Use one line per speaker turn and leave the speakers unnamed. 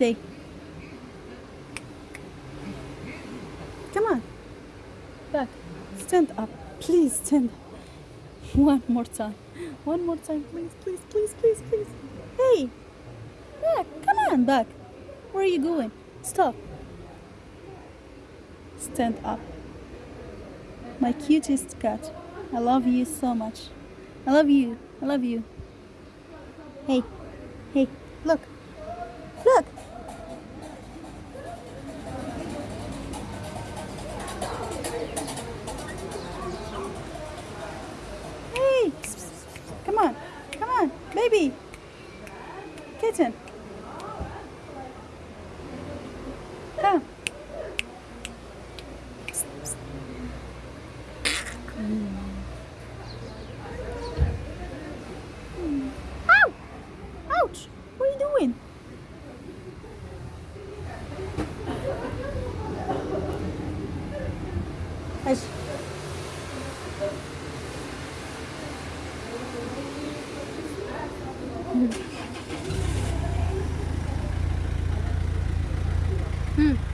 Come on. Back. Stand up. Please stand up. One more time. One more time, please, please, please, please, please. Hey. Back. Come on, back. Where are you going? Stop. Stand up. My cutest cat. I love you so much. I love you. I love you. Hey. Hey. Look. Look. Kitten. Come. Hmm. Ow! Ouch! What are you doing? Hush. Hmm. Hmm.